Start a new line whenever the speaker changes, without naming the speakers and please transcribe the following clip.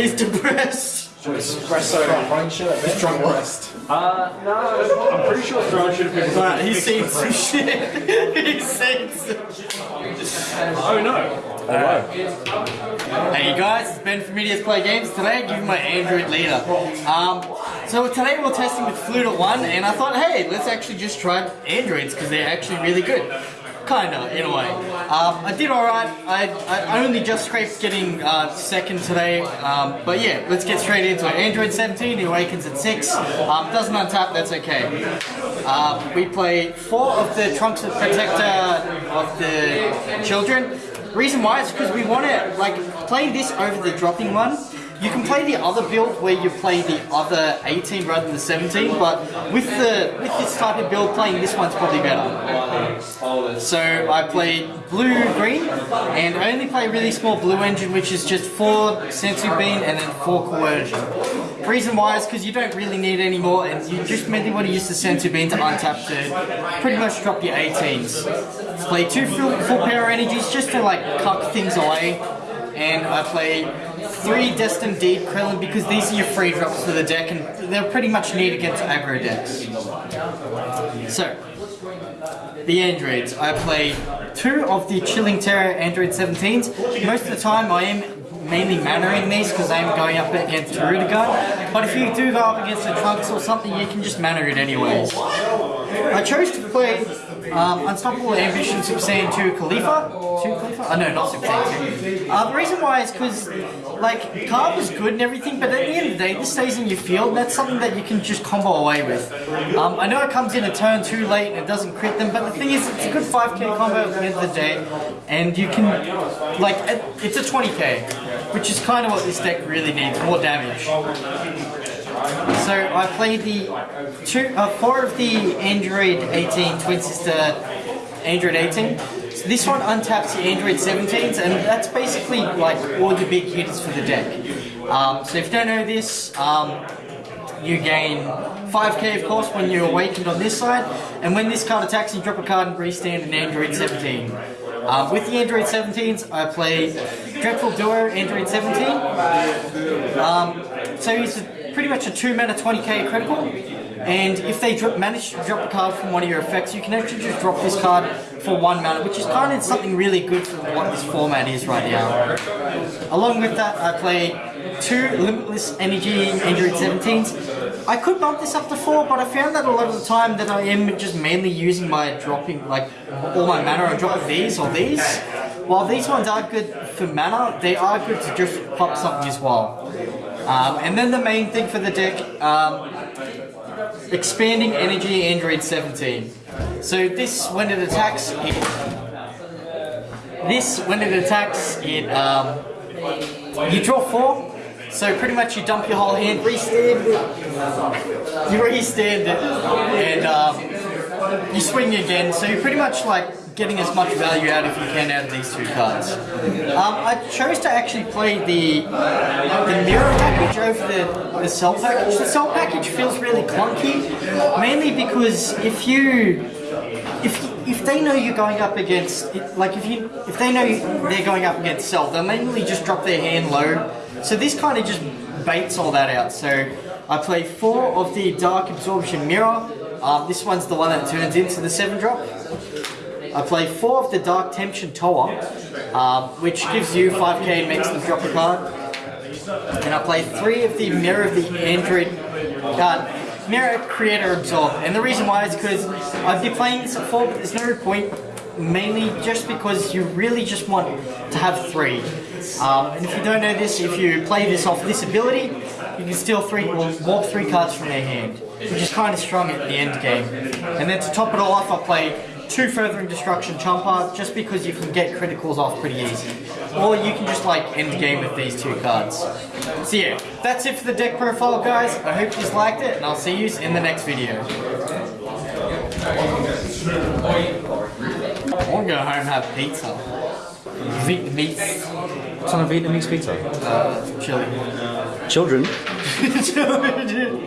He's depressed.
Espresso running shirt. He's drunk rest.
Uh, no, I'm pretty sure Throne should have been.
But he's seen some shit. he's seen some
Oh no.
Hey guys, it's Ben from Media's Play Games. Today I'm giving my Android leader. Um, so today we're testing with Fluid 1 and I thought, hey, let's actually just try Androids because they're actually really good. Kinda, in a way. Um, I did alright. I, I only just scraped getting uh, second today. Um, but yeah, let's get straight into it. Android 17, he awakens at 6. Um, doesn't untap, that's okay. Um, we play four of the Trunks of Protector of the Children. Reason why is because we want to like play this over the dropping one. You can play the other build where you play the other 18 rather than the 17, but with the with this type of build, playing this one's probably better. So I play blue green, and only play really small blue engine, which is just four senzu bean and then four coercion. Reason why is because you don't really need any more, and you just mainly want to use the senzu bean to untap to pretty much drop your 18s. Play two full, full power energies just to like cuck things away and I play three Destined Deed Krillin because these are your free drops for the deck and they're pretty much neat against aggro decks. So, the androids. I play two of the Chilling Terror Android 17s. Most of the time I am mainly mannering these because I'm going up against Tarudaga. But if you do go up against the Trunks or something, you can just manner it anyways. I chose to play um, Unstoppable Ambition Super Saiyan 2 Caulifla. 2 Caulifla? Oh no, not Super Saiyan 2. Uh, the reason why is because, like, card is good and everything, but at the end of the day, this stays in your field. That's something that you can just combo away with. Um, I know it comes in a turn too late and it doesn't crit them, but the thing is, it's a good 5k combo at the end of the day, and you can, like, it's a 20k, which is kind of what this deck really needs, more damage. So I played the two, uh, four of the Android 18 Twin Sister Android 18. So this one untaps the Android 17s, and that's basically like all the big hitters for the deck. Um, so if you don't know this, um, you gain 5k of course when you're awakened on this side, and when this card attacks, you drop a card and restand an Android 17. Um, with the Android 17s, I play Dreadful Duo Android 17. Um, so he's a pretty much a 2 mana 20k critical. And if they drop, manage to drop a card from one of your effects, you can actually just drop this card for 1 mana, which is kind of something really good for what this format is right now. Along with that, I play two Limitless Energy Android 17s. I could bump this up to 4, but I found that a lot of the time that I am just mainly using my dropping, like, all my mana on dropping these or these. While these ones are good for mana, they are good to just pop something as well. Um, and then the main thing for the deck, um, expanding energy Android 17. So this, when it attacks, it, this, when it attacks, it, um, you draw four, so pretty much you dump your whole hand, restand it, you restand it, and um, you swing again, so you pretty much like getting as much value out if you can out of these two cards. Um, I chose to actually play the the Mira package over the, the cell package. The cell package feels really clunky, mainly because if you if if they know you're going up against like if you if they know they're going up against cell, they'll mainly just drop their hand low. So this kind of just baits all that out. So I play four of the Dark Absorption Mira. Um, this one's the one that turns into the 7 drop. I play four of the Dark Temptation Towa, um, which gives you 5k and makes them drop a card. And I play three of the Mira of the Android card. Mira Creator Absorb. And the reason why is because I've been playing this four, but there's no point mainly just because you really just want to have three. Um, and if you don't know this, if you play this off this ability, you can steal three, well, warp three cards from their hand, which is kind of strong at the end game. And then to top it all off, I play two Furthering Destruction Champa, just because you can get criticals off pretty easy. Or you can just like end the game with these two cards. So yeah, that's it for the deck profile guys. I hope you liked it and I'll see you in the next video. I want to go home and have pizza. Vietnamese.
What's on a Vietnamese pizza?
Uh, chili.
Children?
chili.